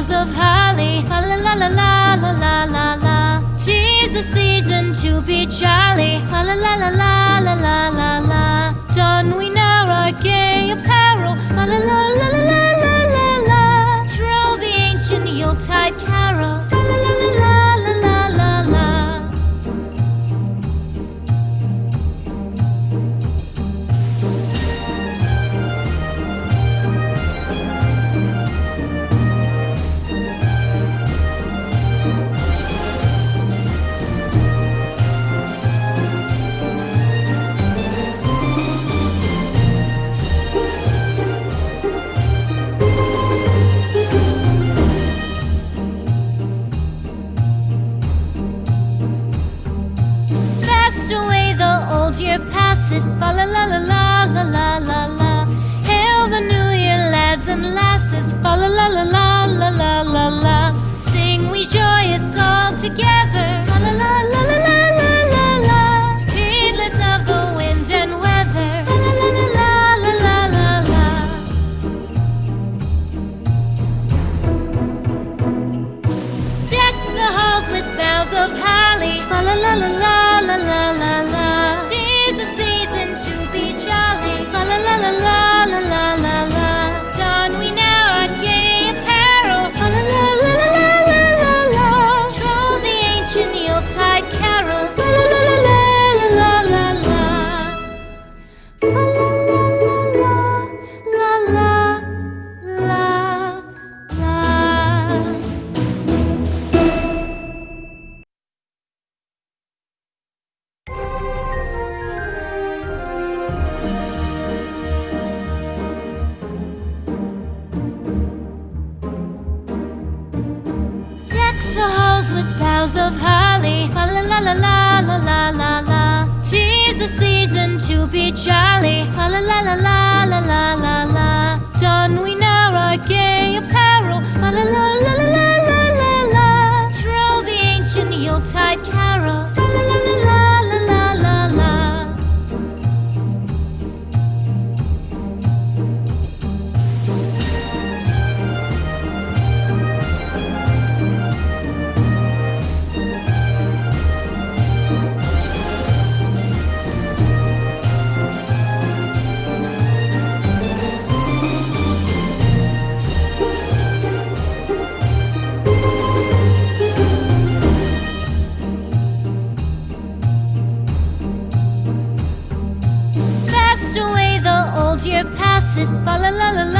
boughs of holly. La la la la la la la la la. Tis the season to be jolly. La la la la la la la la. is fa la la la la. with boughs of holly. La la la la la la la la. Tis the season to be jolly. La la la la la la la la. Don we now our gay apparel. La la la la. is fa la la la la.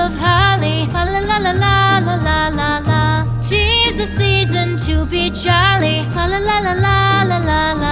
of holly, la la la la la la la la. Tis the season to be jolly, la la la la la la la.